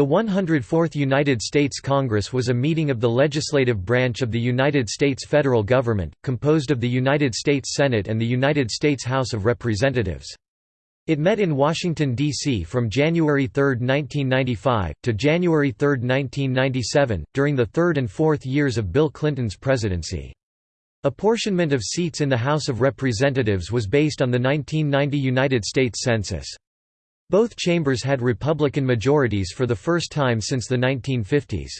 The 104th United States Congress was a meeting of the legislative branch of the United States federal government, composed of the United States Senate and the United States House of Representatives. It met in Washington, D.C. from January 3, 1995, to January 3, 1997, during the third and fourth years of Bill Clinton's presidency. Apportionment of seats in the House of Representatives was based on the 1990 United States Census. Both chambers had Republican majorities for the first time since the 1950s.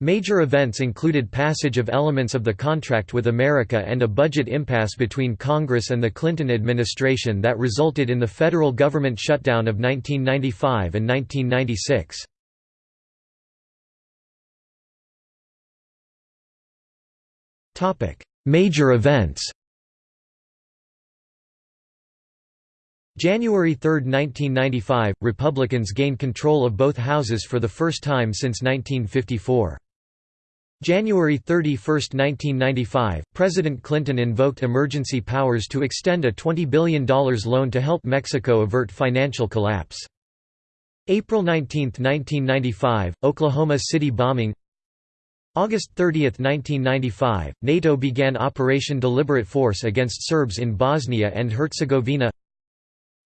Major events included passage of elements of the contract with America and a budget impasse between Congress and the Clinton administration that resulted in the federal government shutdown of 1995 and 1996. Major events January 3, 1995, Republicans gained control of both houses for the first time since 1954. January 31, 1995, President Clinton invoked emergency powers to extend a $20 billion loan to help Mexico avert financial collapse. April 19, 1995, Oklahoma City bombing August 30, 1995, NATO began Operation Deliberate Force against Serbs in Bosnia and Herzegovina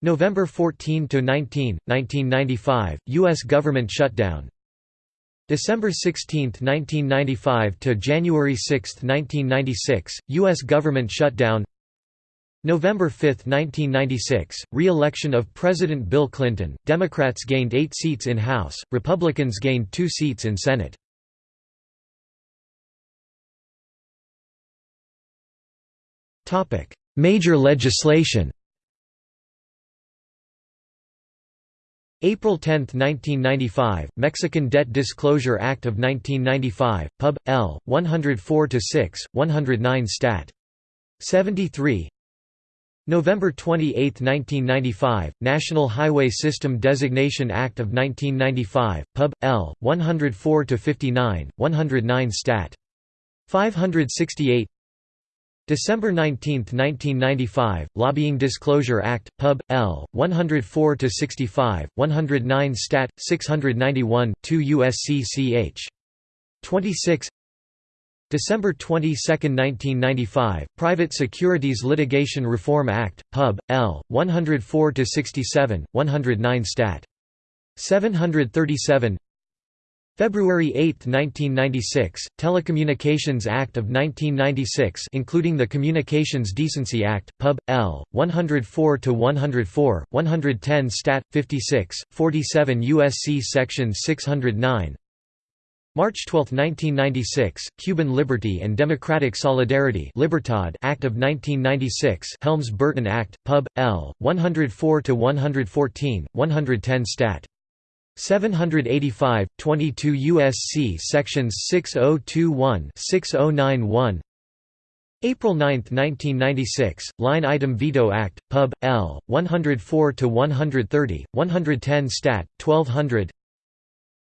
November 14 to 19, 1995, US government shutdown. December 16, 1995 to January 6, 1996, US government shutdown. November 5, 1996, re-election of President Bill Clinton. Democrats gained 8 seats in House, Republicans gained 2 seats in Senate. Topic: Major legislation. April 10, 1995, Mexican Debt Disclosure Act of 1995, Pub. L. 104-6, 109 Stat. 73 November 28, 1995, National Highway System Designation Act of 1995, Pub. L. 104-59, 109 Stat. 568 December 19, 1995, Lobbying Disclosure Act, Pub. L. 104-65, 109 Stat. 691, 2 U.S.C. ch. 26 December 22, 1995, Private Securities Litigation Reform Act, Pub. L. 104-67, 109 Stat. 737 February 8, 1996, Telecommunications Act of 1996 including the Communications Decency Act, Pub. L. 104-104, 110 Stat. 56, 47 U.S.C. Section 609 March 12, 1996, Cuban Liberty and Democratic Solidarity Libertad Act of 1996 Helms-Burton Act, Pub. L. 104-114, 110 Stat. 785, 22 U.S.C. Sections 6021-6091 April 9, 1996, Line Item Veto Act, Pub. L. 104-130, 110 Stat. 1200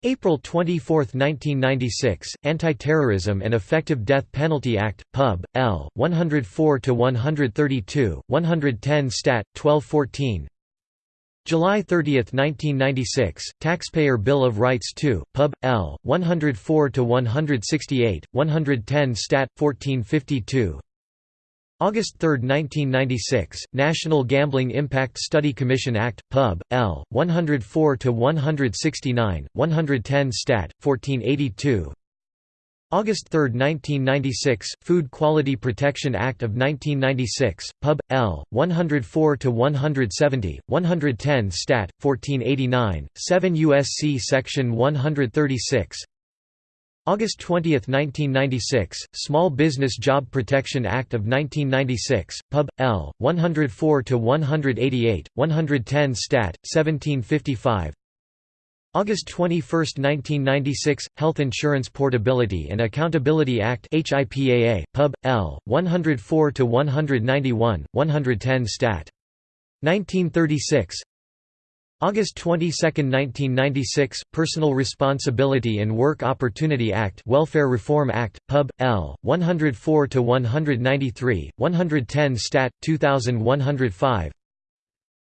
April 24, 1996, Anti-Terrorism and Effective Death Penalty Act, Pub. L. 104-132, 110 Stat. 1214 July 30, 1996, Taxpayer Bill of Rights 2, Pub. L. 104-168, 110 Stat. 1452 August 3, 1996, National Gambling Impact Study Commission Act, Pub. L. 104-169, 110 Stat. 1482 August 3, 1996, Food Quality Protection Act of 1996, Pub. L. 104-170, 110 Stat. 1489, 7 U.S.C. Section 136 August 20, 1996, Small Business Job Protection Act of 1996, Pub. L. 104-188, 110 Stat. 1755 August 21, 1996, Health Insurance Portability and Accountability Act HIPAA, Pub. L. 104-191, 110 Stat. 1936 August 22, 1996, Personal Responsibility and Work Opportunity Act Welfare Reform Act, Pub. L. 104-193, 110 Stat. 2105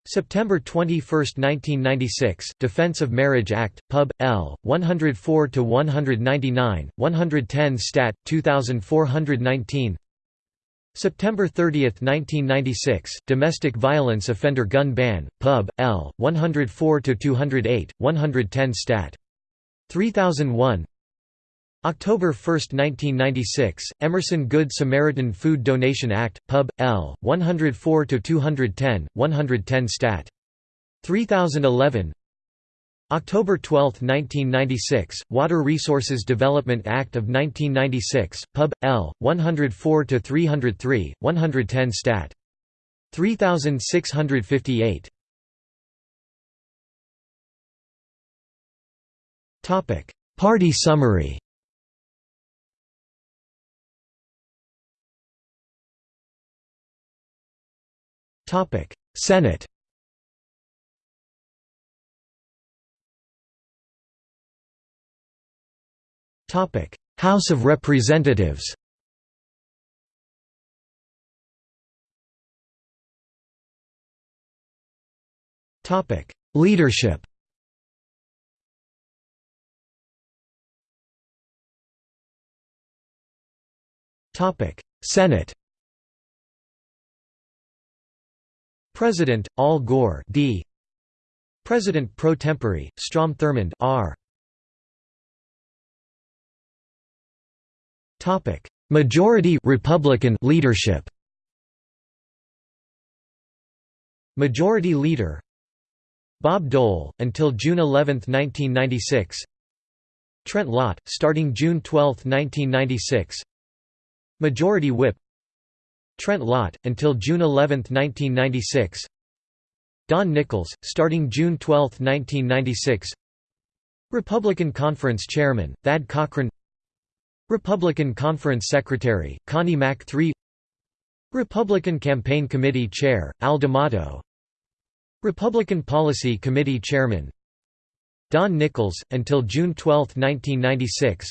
September 21, 1996 Defense of Marriage Act, Pub. L. 104–199, 110 Stat. 2419 September 30, 1996 Domestic Violence Offender Gun Ban, Pub. L. 104–208, 110 Stat. 3001 October 1, 1996, Emerson Good Samaritan Food Donation Act, Pub. L. 104–210, 110 Stat. 3011 October 12, 1996, Water Resources Development Act of 1996, Pub. L. 104–303, 110 Stat. 3658 Party summary Senate Topic: House of Representatives Topic: Leadership Topic: Senate President, Al Gore D. President pro tempore, Strom Thurmond R. Topic: Majority Republican leadership. Majority Leader Bob Dole until June 11, 1996. Trent Lott starting June 12, 1996. Majority Whip Trent Lott, until June 11, 1996 Don Nickles, starting June 12, 1996 Republican Conference Chairman, Thad Cochran. Republican Conference Secretary, Connie Mack III Republican Campaign Committee Chair, Al D'Amato. Republican Policy Committee Chairman Don Nickles, until June 12, 1996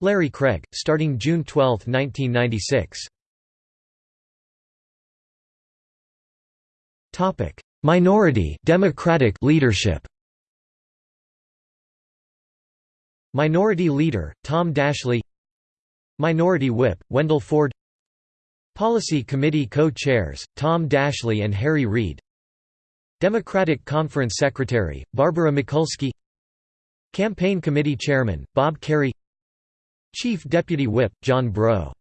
Larry Craig, starting June 12, 1996 Topic: Minority Democratic leadership. Minority Leader Tom Daschle Minority Whip Wendell Ford Policy Committee Co-Chairs Tom Daschle and Harry Reid Democratic Conference Secretary Barbara Mikulski Campaign Committee Chairman Bob Kerrey Chief Deputy Whip John Breaux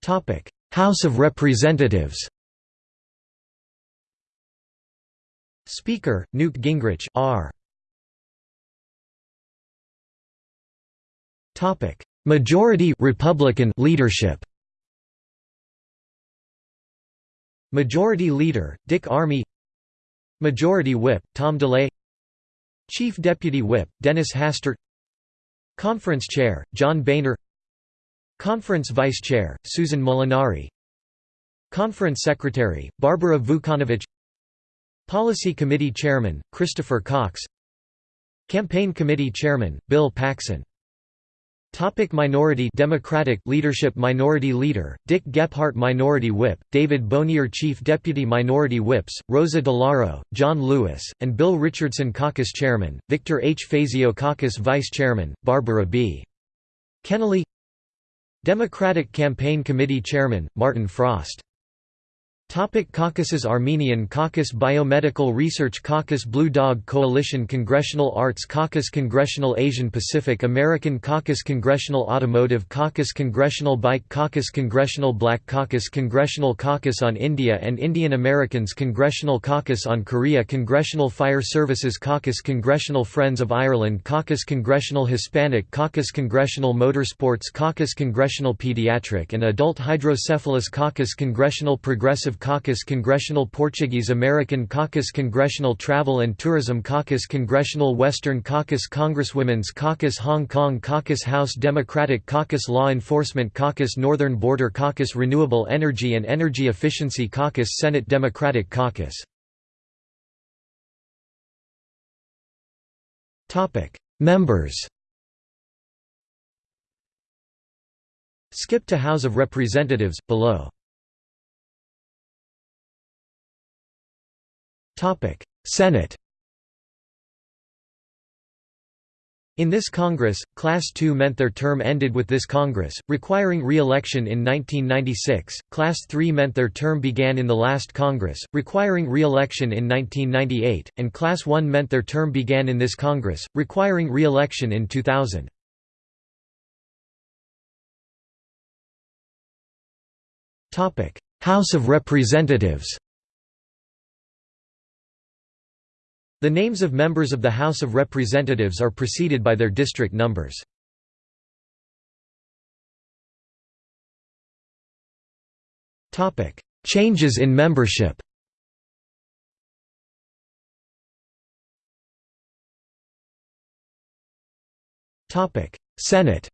Topic House of Representatives. Speaker, Newt Gingrich R. Topic: Majority Republican leadership. Majority Leader, Dick Armey. Majority Whip, Tom DeLay. Chief Deputy Whip, Dennis Hastert. Conference Chair, John Boehner Conference Vice Chair, Susan Molinari. Conference Secretary, Barbara Vucanovich. Policy Committee Chairman, Christopher Cox. Campaign Committee Chairman, Bill Paxon. Topic minority Democratic leadership Minority Leader, Dick Gephardt Minority Whip, David Bonior Chief Deputy Minority Whips, Rosa DeLauro, John Lewis, and Bill Richardson Caucus Chairman, Victor H. Fazio Caucus Vice Chairman, Barbara B. Kennelly Democratic Campaign Committee Chairman, Martin Frost Topic Caucuses Armenian Caucus Biomedical Research Caucus Blue Dog Coalition Congressional Arts Caucus Congressional Asian Pacific American Caucus Congressional Automotive Caucus Congressional Bike Caucus Congressional Black Caucus Congressional Caucus on India and Indian Americans Congressional Caucus on Korea Congressional Fire Services Caucus Congressional Friends of Ireland Caucus Congressional Hispanic Caucus Congressional Motorsports Caucus Congressional Pediatric and Adult Hydrocephalus Caucus Congressional Progressive Caucus Congressional Portuguese American Caucus Congressional Travel and Tourism Caucus Congressional Western Caucus Congresswomen's Caucus Hong Kong Caucus House Democratic Caucus Law Enforcement Caucus Northern Border Caucus Renewable Energy and Energy Efficiency Caucus Senate Democratic Caucus. Members. Skip to House of Representatives, below Senate In this Congress, Class II meant their term ended with this Congress, requiring re-election in 1996, Class III meant their term began in the last Congress, requiring re-election in 1998, and Class I meant their term began in this Congress, requiring re-election in 2000. House of Representatives The names of members of the House of Representatives are preceded by their district numbers. Changes in membership Senate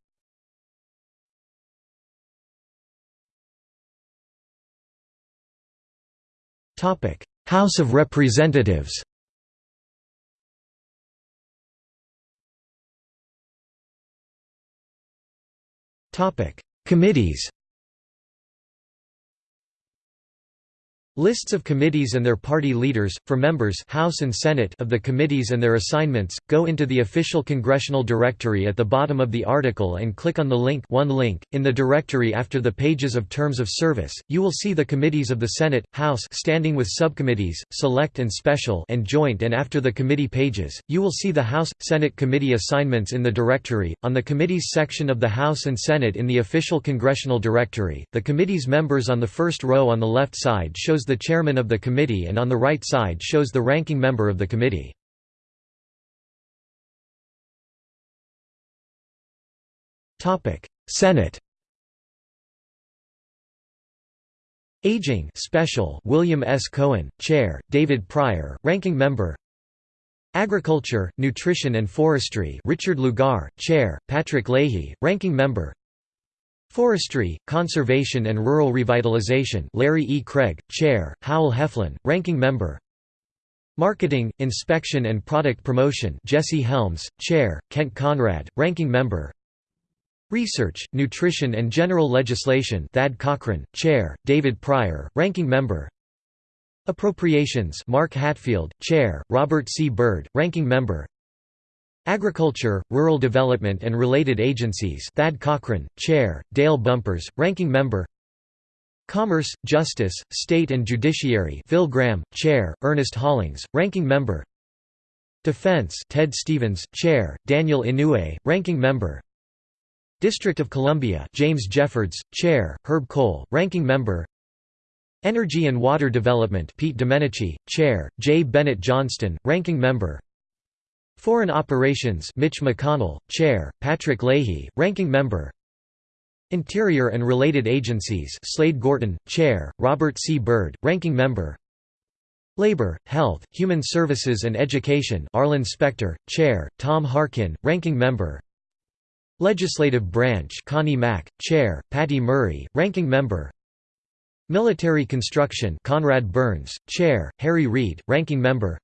House of Representatives Committees Lists of committees and their party leaders, for members House and Senate of the committees and their assignments, go into the official congressional directory at the bottom of the article and click on the link one link. In the directory after the pages of terms of service, you will see the committees of the Senate, House standing with subcommittees, select and special and joint and after the committee pages, you will see the House, Senate committee assignments in the directory. On the committees section of the House and Senate in the official congressional directory, the committee's members on the first row on the left side shows the chairman of the committee and on the right side shows the ranking member of the committee. Senate Aging Special William S. Cohen, Chair, David Pryor, Ranking Member Agriculture, Nutrition and Forestry Richard Lugar, Chair, Patrick Leahy, Ranking Member Forestry, Conservation and Rural Revitalization Larry E. Craig, Chair, Howell Heflin, Ranking Member Marketing, Inspection and Product Promotion Jesse Helms, Chair, Kent Conrad, Ranking Member Research, Nutrition and General Legislation Thad Cochran, Chair, David Pryor, Ranking Member Appropriations Mark Hatfield, Chair, Robert C. Byrd, Ranking Member Agriculture, Rural Development and Related Agencies Thad Cochran, Chair, Dale Bumpers, Ranking Member Commerce, Justice, State and Judiciary Phil Gramm, Chair, Ernest Hollings, Ranking Member Defense Ted Stevens, Chair, Daniel Inouye, Ranking Member District of Columbia James Jeffords, Chair, Herb Kohl, Ranking Member Energy and Water Development Pete Domenici, Chair, J. Bennett Johnston, Ranking Member Foreign Operations Mitch McConnell, Chair, Patrick Leahy, Ranking Member. Interior and Related Agencies Slade Gorton, Chair, Robert C. Byrd, Ranking Member. Labor, Health, Human Services and Education Arlen Specter, Chair, Tom Harkin, Ranking Member. Legislative Branch Connie Mack, Chair, Patty Murray, Ranking Member. Military Construction Conrad Burns, Chair, Harry Reid, Ranking Member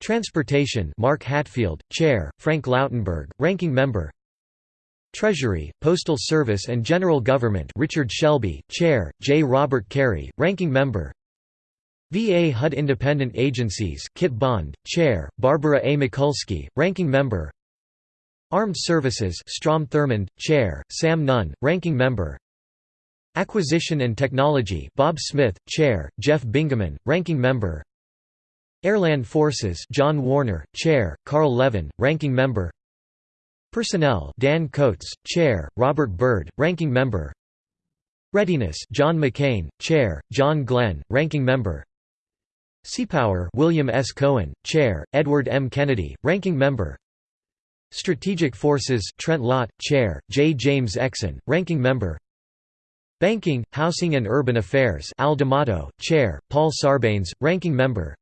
Transportation Mark Hatfield, Chair, Frank Lautenberg, Ranking Member. Treasury, Postal Service and General Government Richard Shelby, Chair, J. Robert Kerrey, Ranking Member. VA HUD Independent Agencies Kit Bond, Chair, Barbara A. Mikulski, Ranking Member. Armed Services Strom Thurmond, Chair, Sam Nunn, Ranking Member. Acquisition and Technology Bob Smith, Chair, Jeff Bingaman, Ranking Member Airland Forces John Warner, Chair, Carl Levin, Ranking Member Personnel Dan Coates, Chair, Robert Byrd, Ranking Member Readiness John McCain, Chair, John Glenn, Ranking Member Seapower William S. Cohen, Chair, Edward M. Kennedy, Ranking Member Strategic Forces Trent Lott, Chair, J. James Exon, Ranking Member Banking, Housing and Urban Affairs Al D'Amato, Chair, Paul Sarbanes, Ranking Member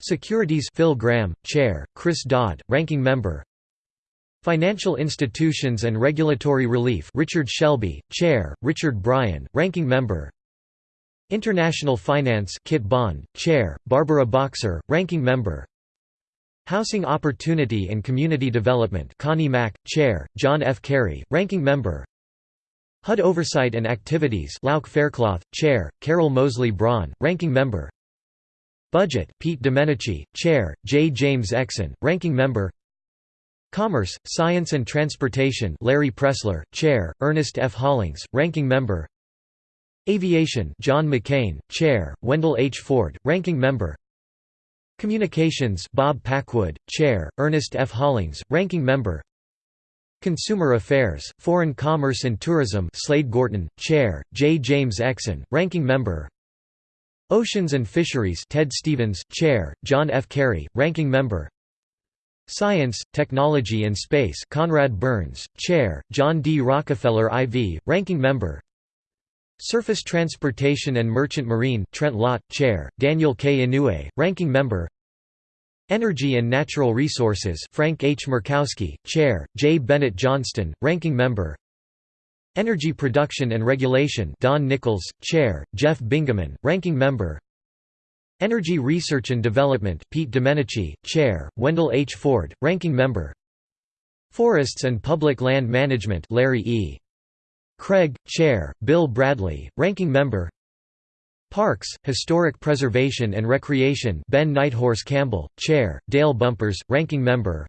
Securities Phil Gramm, Chair, Chris Dodd, Ranking Member. Financial Institutions and Regulatory Relief Richard Shelby, Chair, Richard Bryan, Ranking Member. International Finance Kit Bond, Chair, Barbara Boxer, Ranking Member. Housing Opportunity and Community Development Connie Mack, Chair, John F. Kerry, Ranking Member. HUD Oversight and Activities Lauch Faircloth, Chair, Carol Moseley Braun, Ranking Member Budget Pete Domenici, Chair, J. James Exon, Ranking Member Commerce, Science and Transportation Larry Pressler, Chair, Ernest F. Hollings, Ranking Member Aviation John McCain, Chair, Wendell H. Ford, Ranking Member Communications Bob Packwood, Chair, Ernest F. Hollings, Ranking Member Consumer Affairs, Foreign Commerce and Tourism Slade Gorton, Chair, J. James Exon, Ranking Member Oceans and Fisheries Ted Stevens, Chair, John F. Kerry, Ranking Member Science, Technology and Space Conrad Burns, Chair, John D. Rockefeller IV, Ranking Member Surface Transportation and Merchant Marine Trent Lott, Chair, Daniel K. Inouye, Ranking Member Energy and Natural Resources Frank H. Murkowski, Chair, J. Bennett Johnston, Ranking Member Energy Production and Regulation Don Nickles, Chair, Jeff Bingaman, Ranking Member Energy Research and Development Pete Domenici, Chair, Wendell H. Ford, Ranking Member Forests and Public Land Management Larry E. Craig, Chair, Bill Bradley, Ranking Member Parks, Historic Preservation and Recreation Ben Nighthorse Campbell, Chair, Dale Bumpers, Ranking Member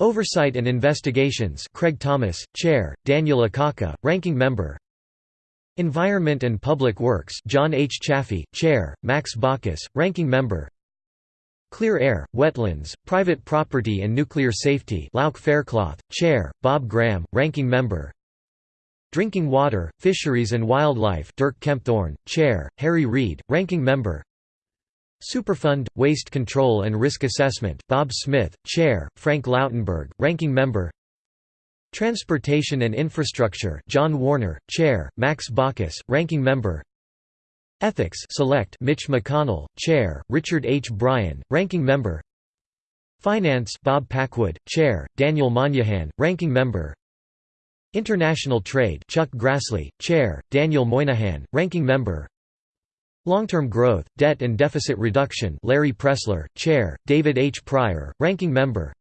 Oversight and Investigations Craig Thomas, Chair, Daniel Akaka, Ranking Member. Environment and Public Works John H. Chafee, Chair, Max Baucus, Ranking Member. Clear Air, Wetlands, Private Property and Nuclear Safety Lauch Faircloth, Chair, Bob Graham, Ranking Member. Drinking Water, Fisheries and Wildlife Dirk Kempthorne, Chair, Harry Reid, Ranking Member Superfund, Waste Control and Risk Assessment Bob Smith, Chair, Frank Lautenberg, Ranking Member. Transportation and Infrastructure John Warner, Chair, Max Baucus, Ranking Member. Ethics Select Mitch McConnell, Chair, Richard H. Bryan, Ranking Member. Finance Bob Packwood, Chair, Daniel Moynihan, Ranking Member. International Trade Chuck Grassley, Chair, Daniel Moynihan, Ranking Member Long-Term Growth, Debt and Deficit Reduction Larry Pressler, Chair, David H. Pryor, Ranking Member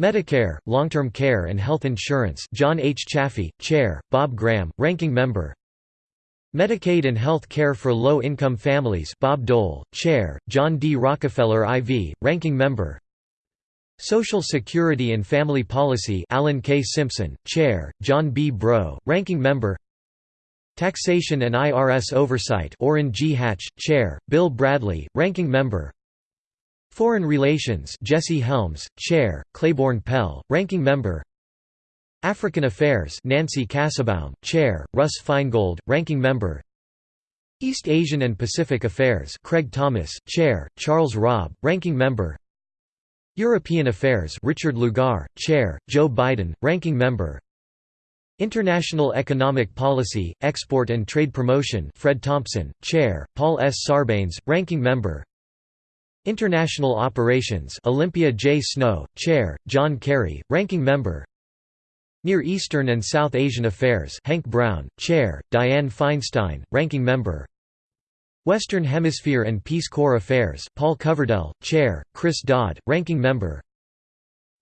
Medicare, Long-Term Care and Health Insurance John H. Chafee, Chair, Bob Graham, Ranking Member Medicaid and Health Care for Low-Income Families Bob Dole, Chair, John D. Rockefeller IV, Ranking Member Social Security and Family Policy Alan K. Simpson, Chair, John B. Breaux, Ranking Member Taxation and IRS Oversight Orrin G. Hatch, Chair, Bill Bradley, Ranking Member. Foreign Relations Jesse Helms, Chair, Claiborne Pell, Ranking Member. African Affairs Nancy Kassebaum, Chair, Russ Feingold, Ranking Member. East Asian and Pacific Affairs Craig Thomas, Chair, Charles Robb, Ranking Member. European Affairs Richard Lugar, Chair, Joe Biden, Ranking Member International Economic Policy, Export and Trade Promotion Fred Thompson, Chair, Paul S. Sarbanes, Ranking Member International Operations Olympia J. Snowe, Chair, John Kerry, Ranking Member Near Eastern and South Asian Affairs Hank Brown, Chair, Dianne Feinstein, Ranking Member Western Hemisphere and Peace Corps Affairs Paul Coverdell, Chair, Chris Dodd, Ranking Member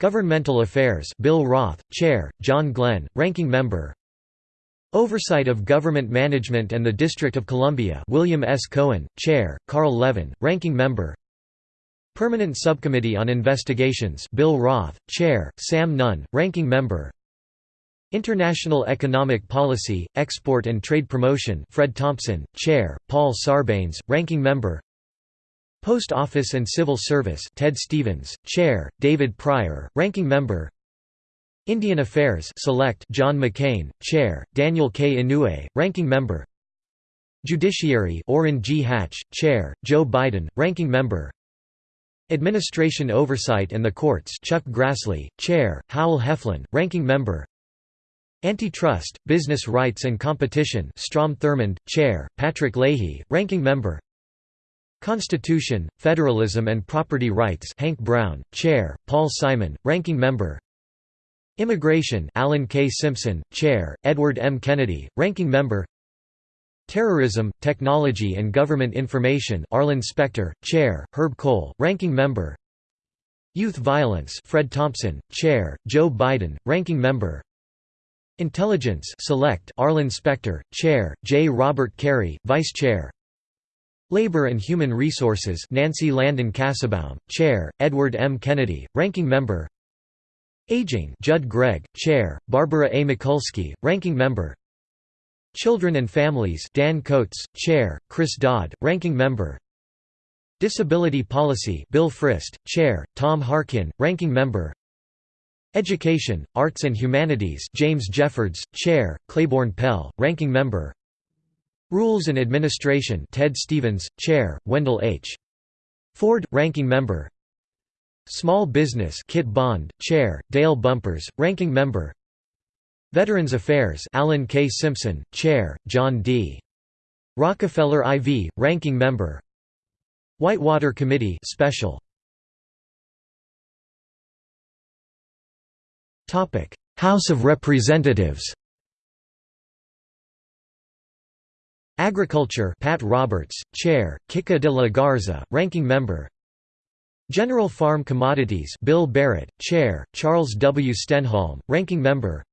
Governmental Affairs Bill Roth, Chair, John Glenn, Ranking Member. Oversight of Government Management and the District of Columbia William S. Cohen, Chair, Carl Levin, Ranking Member. Permanent Subcommittee on Investigations Bill Roth, Chair, Sam Nunn, Ranking Member. International Economic Policy, Export and Trade Promotion Fred Thompson, Chair, Paul Sarbanes, Ranking Member Post Office and Civil Service Ted Stevens, Chair, David Pryor, Ranking Member Indian Affairs Select John McCain, Chair, Daniel K. Inouye, Ranking Member Judiciary Orrin G. Hatch, Chair, Joe Biden, Ranking Member Administration Oversight and the Courts Chuck Grassley, Chair, Howell Heflin, Ranking Member Antitrust, Business Rights and Competition Strom Thurmond, Chair, Patrick Leahy, Ranking Member Constitution, Federalism and Property Rights Hank Brown, Chair, Paul Simon, Ranking Member Immigration Alan K. Simpson, Chair, Edward M. Kennedy, Ranking Member Terrorism, Technology and Government Information Arlen Specter, Chair, Herb Kohl, Ranking Member Youth Violence Fred Thompson, Chair, Joe Biden, Ranking Member Intelligence Select Arlen Specter, Chair, J. Robert Kerrey, Vice Chair Labor and Human Resources Nancy Landon Kassebaum, Chair, Edward M. Kennedy, Ranking Member. Aging Judd Gregg, Chair, Barbara A. Mikulski, Ranking Member. Children and Families Dan Coates, Chair, Chris Dodd, Ranking Member. Disability Policy Bill Frist, Chair, Tom Harkin, Ranking Member. Education, Arts and Humanities James Jeffords, Chair, Claiborne Pell, Ranking Member Rules and Administration Ted Stevens, Chair, Wendell H. Ford, Ranking Member Small Business Kit Bond, Chair, Dale Bumpers, Ranking Member Veterans Affairs Alan K. Simpson, Chair, John D. Rockefeller IV, Ranking Member Whitewater Committee Special House of Representatives Agriculture Pat Roberts, Chair, Kika de la Garza, Ranking Member General Farm Commodities Bill Barrett, Chair, Charles W. Stenholm, Ranking Member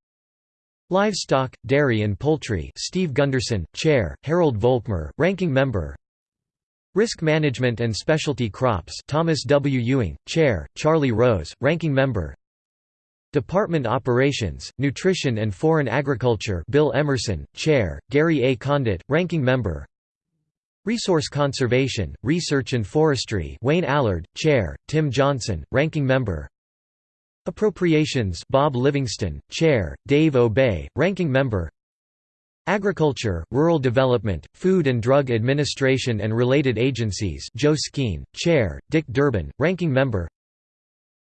Livestock, Dairy and Poultry Steve Gunderson, Chair, Harold Volkmer, Ranking Member Risk Management and Specialty Crops Thomas W. Ewing, Chair, Charlie Rose, Ranking Member Department Operations, Nutrition and Foreign Agriculture Bill Emerson, Chair, Gary A. Condit, Ranking Member. Resource Conservation, Research and Forestry Wayne Allard, Chair, Tim Johnson, Ranking Member. Appropriations Bob Livingston, Chair, Dave Obey, Ranking Member. Agriculture, Rural Development, Food and Drug Administration and Related Agencies Joe Skeen, Chair, Dick Durbin, Ranking Member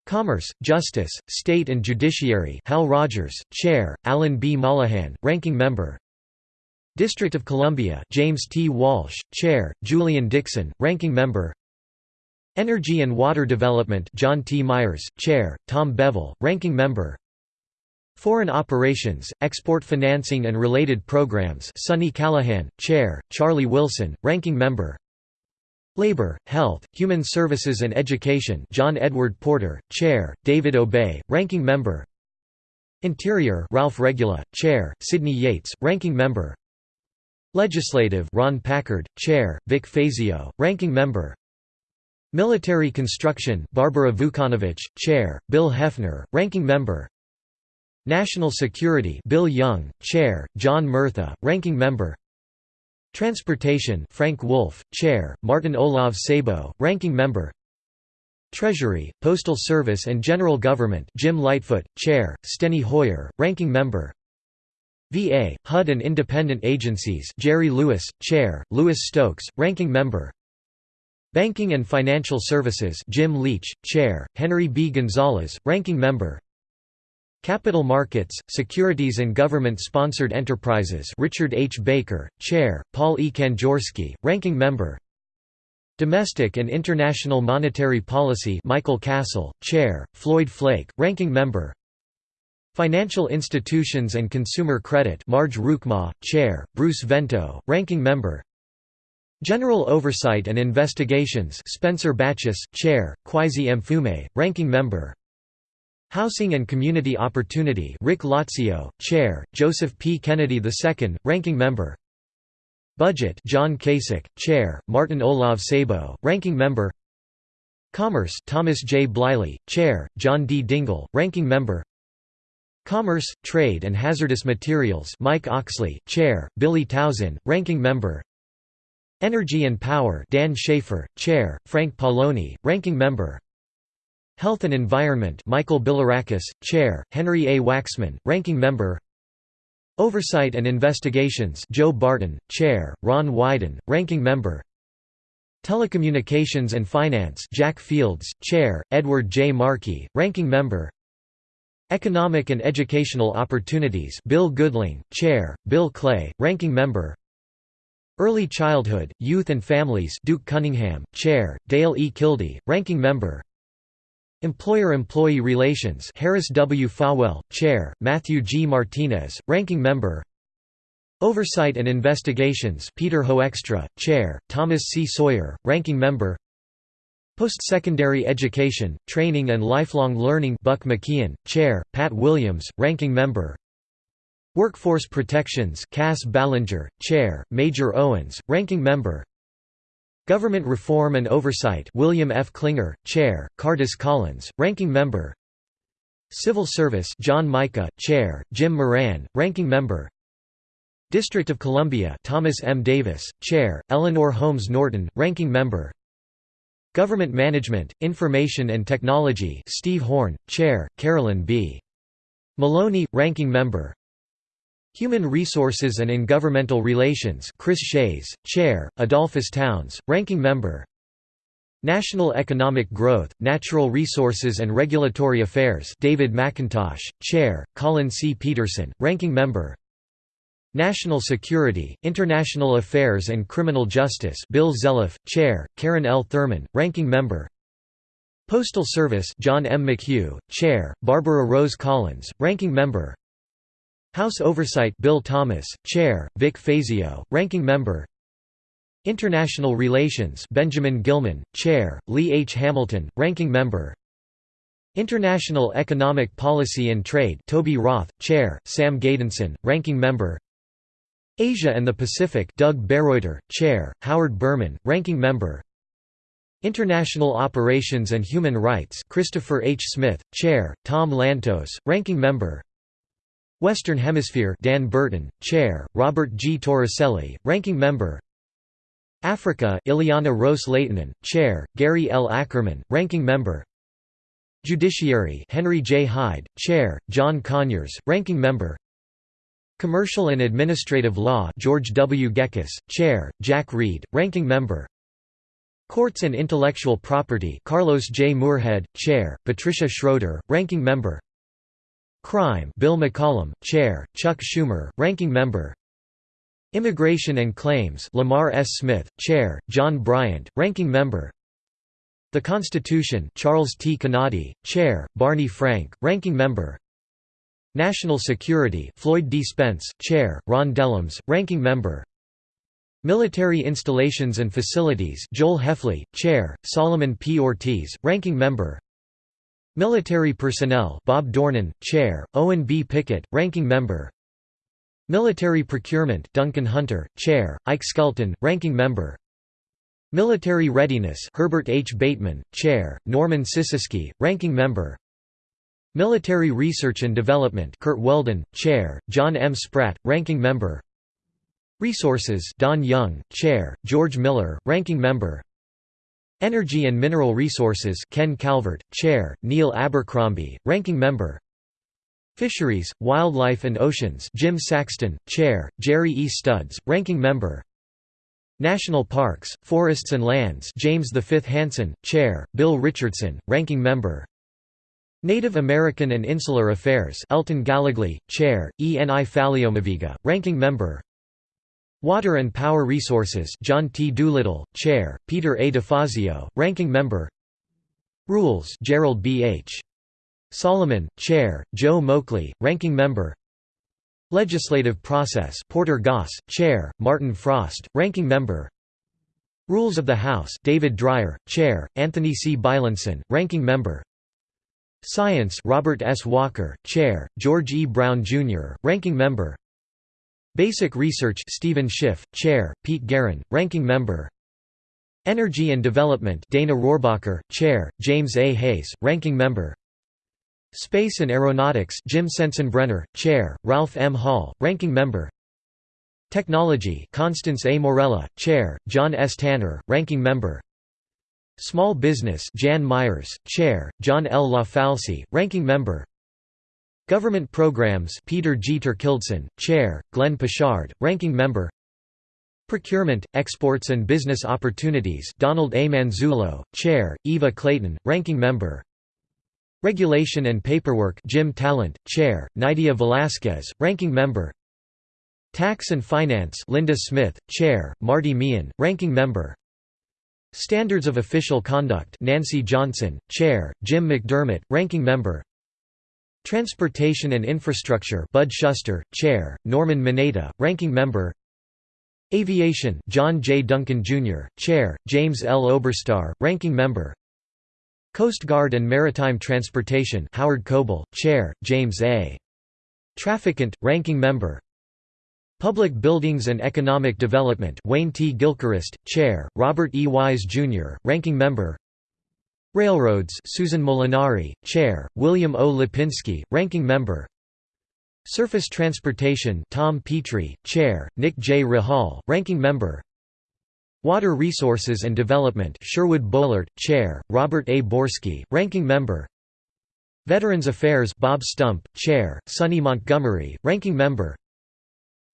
Commerce, Justice, State and Judiciary Hal Rogers, Chair, Alan B. Mollohan, Ranking Member District of Columbia James T. Walsh, Chair, Julian Dixon, Ranking Member Energy and Water Development John T. Myers, Chair, Tom Bevill, Ranking Member Foreign Operations, Export Financing and Related Programs Sonny Callahan, Chair, Charlie Wilson, Ranking Member Labor, Health, Human Services and Education John Edward Porter, Chair, David Obey, Ranking Member. Interior Ralph Regula, Chair, Sidney Yates, Ranking Member. Legislative Ron Packard, Chair, Vic Fazio, Ranking Member. Military Construction Barbara Vucanovich, Chair, Bill Hefner, Ranking Member. National Security Bill Young, Chair, John Murtha, Ranking Member Transportation Frank Wolf, Chair, Martin Olav Sabo, Ranking Member. Treasury, Postal Service and General Government Jim Lightfoot, Chair, Steny Hoyer, Ranking Member. VA, HUD and Independent Agencies Jerry Lewis, Chair, Lewis Stokes, Ranking Member. Banking and Financial Services Jim Leach, Chair, Henry B. Gonzalez, Ranking Member Capital Markets, Securities and Government-Sponsored Enterprises Richard H. Baker, Chair, Paul E. Kanjorski, Ranking Member Domestic and International Monetary Policy Michael Castle, Chair, Floyd Flake, Ranking Member Financial Institutions and Consumer Credit Marge Roukema, Chair, Bruce Vento, Ranking Member General Oversight and Investigations Spencer Bachus, Chair, Kweisi Mfume, Ranking Member Housing and Community Opportunity Rick Lazio, Chair, Joseph P. Kennedy II, Ranking Member Budget John Kasich, Chair, Martin Olav Sabo, Ranking Member Commerce Thomas J. Bliley, Chair, John D. Dingell, Ranking Member Commerce, Trade and Hazardous Materials Mike Oxley, Chair, Billy Tauzin, Ranking Member Energy and Power Dan Schaefer, Chair, Frank Pallone, Ranking Member Health and Environment Michael Bilirakis, Chair, Henry A. Waxman, Ranking Member Oversight and Investigations Joe Barton, Chair, Ron Wyden, Ranking Member Telecommunications and Finance Jack Fields, Chair, Edward J. Markey, Ranking Member Economic and Educational Opportunities Bill Goodling, Chair, Bill Clay, Ranking Member Early Childhood, Youth and Families Duke Cunningham, Chair, Dale E. Kildee, Ranking Member Employer-Employee Relations Harris W. Fawell, Chair, Matthew G. Martinez, Ranking Member Oversight and Investigations Peter Hoekstra, Chair, Thomas C. Sawyer, Ranking Member Post-Secondary Education, Training and Lifelong Learning Buck McKeon, Chair, Pat Williams, Ranking Member Workforce Protections Cass Ballenger, Chair, Major Owens, Ranking Member Government Reform and Oversight William F. Clinger, Chair, Cardiss Collins, Ranking Member Civil Service John Mica, Chair, Jim Moran, Ranking Member District of Columbia Thomas M. Davis, Chair, Eleanor Holmes Norton, Ranking Member Government Management, Information and Technology Steve Horn, Chair, Carolyn B. Maloney, Ranking Member Human Resources and Intergovernmental Relations Chris Shays, Chair, Edolphus Towns, Ranking Member National Economic Growth, Natural Resources and Regulatory Affairs David McIntosh, Chair, Collin C. Peterson, Ranking Member National Security, International Affairs and Criminal Justice Bill Zeliff, Chair, Karen L. Thurman, Ranking Member Postal Service John M. McHugh, Chair, Barbara Rose Collins, Ranking Member House Oversight Bill Thomas, Chair, Vic Fazio, Ranking Member. International Relations Benjamin Gilman, Chair, Lee H. Hamilton, Ranking Member. International Economic Policy and Trade Toby Roth, Chair, Sam Gejdenson, Ranking Member. Asia and the Pacific Doug Bereuter, Chair, Howard Berman, Ranking Member. International Operations and Human Rights Christopher H. Smith, Chair, Tom Lantos, Ranking Member Western Hemisphere Dan Burton, Chair, Robert G. Torricelli, Ranking Member Africa Ileana Ros-Lehtinen, Chair, Gary L. Ackerman, Ranking Member Judiciary Henry J. Hyde, Chair, John Conyers, Ranking Member Commercial and Administrative Law George W. Gekas, Chair, Jack Reed, Ranking Member Courts and Intellectual Property Carlos J. Moorhead, Chair, Patricia Schroeder, Ranking Member Crime Bill McCollum, Chair, Chuck Schumer, Ranking Member Immigration and Claims Lamar S. Smith, Chair, John Bryant, Ranking Member The Constitution Charles T. Canady, Chair, Barney Frank, Ranking Member National Security Floyd D. Spence, Chair, Ron Dellums, Ranking Member Military Installations and Facilities Joel Hefley, Chair, Solomon P. Ortiz, Ranking Member Military Personnel Bob Dornan, Chair, Owen B. Pickett, Ranking Member Military Procurement Duncan Hunter, Chair, Ike Skelton, Ranking Member Military Readiness Herbert H. Bateman, Chair, Norman Sisisky, Ranking Member Military Research and Development Curt Weldon, Chair, John M. Spratt, Ranking Member Resources Don Young, Chair, George Miller, Ranking Member Energy and Mineral Resources Ken Calvert, Chair, Neil Abercrombie, Ranking Member Fisheries, Wildlife and Oceans Jim Saxton, Chair, Jerry E. Studs, Ranking Member National Parks, Forests and Lands James V. Hansen, Chair, Bill Richardson, Ranking Member Native American and Insular Affairs Elton Gallegly, Chair, Eni Faleomavaega, Ranking Member Water and Power Resources John T. Doolittle, Chair, Peter A. DeFazio, Ranking Member Rules Gerald B. H. Solomon, Chair, Joe Moakley, Ranking Member Legislative Process Porter Goss, Chair, Martin Frost, Ranking Member Rules of the House David Dreier, Chair, Anthony C. Beilenson, Ranking Member Science Robert S. Walker, Chair, George E. Brown, Jr., Ranking Member Basic Research Stephen Schiff, Chair, Pete Geren, Ranking Member Energy and Development Dana Rohrabacher, Chair, James A. Hayes, Ranking Member Space and Aeronautics Jim Sensenbrenner, Chair, Ralph M. Hall, Ranking Member Technology Constance A. Morella, Chair, John S. Tanner, Ranking Member Small Business Jan Meyers, Chair, John L. LaFalce, Ranking Member Government Programs Peter G. Torkildsen, Chair, Glenn Poshard, Ranking Member Procurement, Exports and Business Opportunities Donald A. Manzullo, Chair, Eva Clayton, Ranking Member Regulation and Paperwork Jim Talent, Chair, Nydia Velasquez, Ranking Member Tax and Finance Linda Smith, Chair, Marty Meehan, Ranking Member Standards of Official Conduct Nancy Johnson, Chair, Jim McDermott, Ranking Member Transportation and Infrastructure Bud Shuster, Chair, Norman Mineta, Ranking Member Aviation John J. Duncan, Jr., Chair, James L. Oberstar, Ranking Member Coast Guard and Maritime Transportation Howard Coble, Chair, James A. Traficant, Ranking Member Public Buildings and Economic Development Wayne T. Gilchrist, Chair, Robert E. Wise, Jr., Ranking Member Railroads Susan Molinari, Chair, William O. Lipinski, Ranking Member Surface Transportation Tom Petri, Chair, Nick J. Rahall, Ranking Member Water Resources and Development Sherwood Boehlert, Chair, Robert A. Borski, Ranking Member Veterans Affairs Bob Stump, Chair, Sonny Montgomery, Ranking Member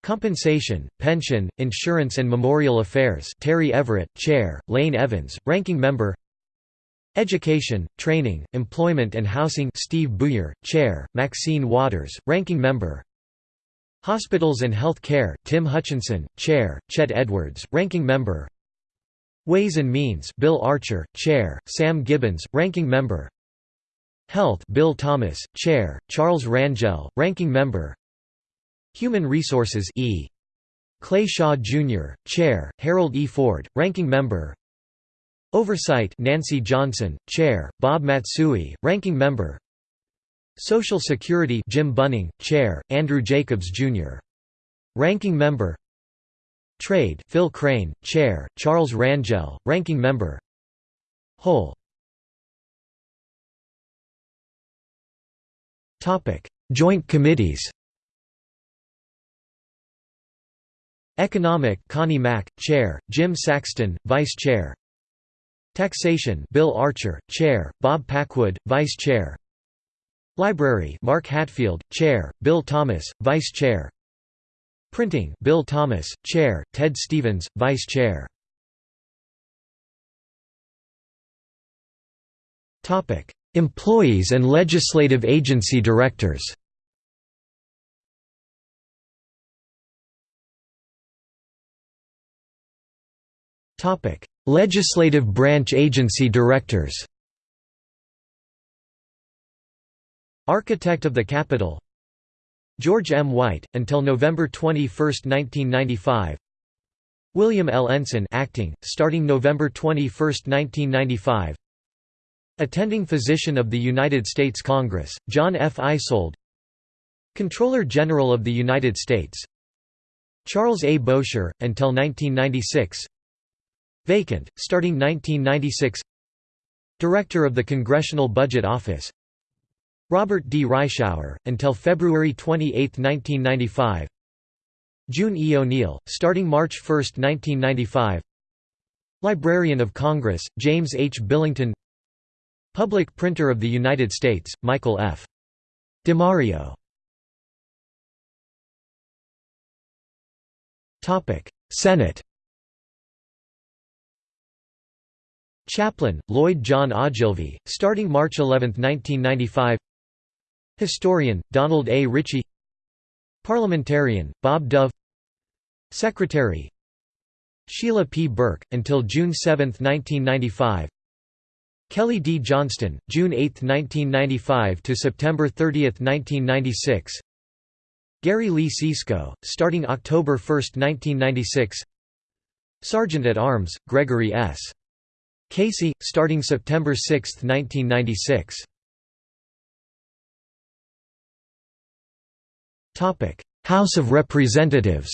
Compensation, Pension, Insurance and Memorial Affairs Terry Everett, Chair, Lane Evans, Ranking Member Education, Training, Employment and Housing Steve Buyer, Chair, Maxine Waters, Ranking Member Hospitals and Health Care Tim Hutchinson, Chair, Chet Edwards, Ranking Member Ways and Means Bill Archer, Chair, Sam Gibbons, Ranking Member Health Bill Thomas, Chair, Charles Rangel, Ranking Member Human Resources E. Clay Shaw, Jr., Chair, Harold E. Ford, Ranking Member Oversight Nancy Johnson, Chair, Bob Matsui, Ranking Member. Social Security Jim Bunning, Chair, Andrew Jacobs, Jr. Ranking Member. Trade Phil Crane, Chair, Charles Rangel, Ranking Member. Whole. Joint Committees. Economic Connie Mack, Chair, Jim Saxton, Vice Chair Taxation Bill Archer, Chair, Bob Packwood, Vice Chair. Library Mark Hatfield, Chair, Bill Thomas, Vice Chair. Printing Bill Thomas, Chair, Ted Stevens, Vice Chair. Employees and legislative agency directors Legislative branch agency directors Architect of the Capitol George M. White, until November 21, 1995 William L. Ensign acting, starting November 21, 1995 Attending Physician of the United States Congress, John F. Eisold Comptroller General of the United States Charles A. Bowsher, until 1996 Vacant, starting 1996 Director of the Congressional Budget Office Robert D. Reischauer, until February 28, 1995 June E. O'Neill, starting March 1, 1995 Librarian of Congress, James H. Billington Public Printer of the United States, Michael F. DiMario Senate Chaplain, Lloyd John Ogilvie, starting March 11, 1995 Historian, Donald A. Ritchie Parliamentarian, Bob Dove Secretary Sheila P. Burke, until June 7, 1995 Kelly D. Johnston, June 8, 1995 to September 30, 1996 Gary Lee Sisco, starting October 1, 1996 Sergeant at Arms, Gregory S. Casey, starting September 6, 1996. House of Representatives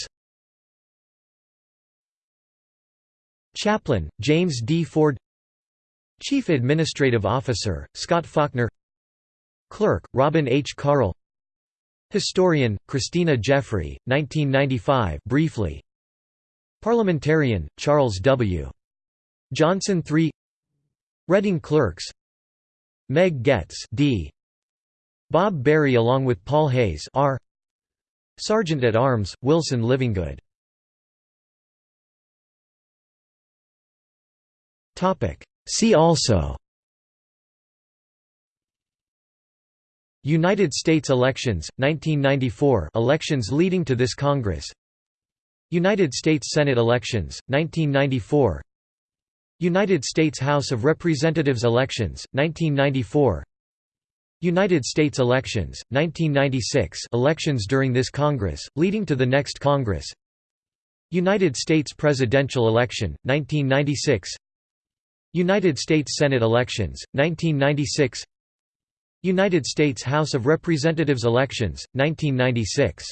Chaplain, James D. Ford Chief Administrative Officer, Scott Faulkner Clerk, Robin H. Carle Historian, Christina Jeffrey, 1995 briefly Parliamentarian, Charles W. Johnson 3 Reading Clerks Meg Goetz D. Bob Berry along with Paul Hayes R. Sergeant at Arms, Wilson Livingood See also United States elections, 1994 elections leading to this Congress United States Senate elections, 1994 United States House of Representatives elections, 1994 United States elections, 1996 elections during this Congress, leading to the next Congress. United States presidential election, 1996 United States Senate elections, 1996 United States House of Representatives elections, 1996